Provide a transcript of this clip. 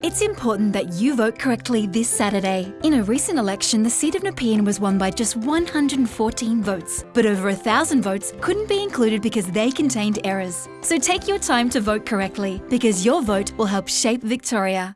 It's important that you vote correctly this Saturday. In a recent election, the seat of Nepean was won by just 114 votes, but over thousand votes couldn't be included because they contained errors. So take your time to vote correctly, because your vote will help shape Victoria.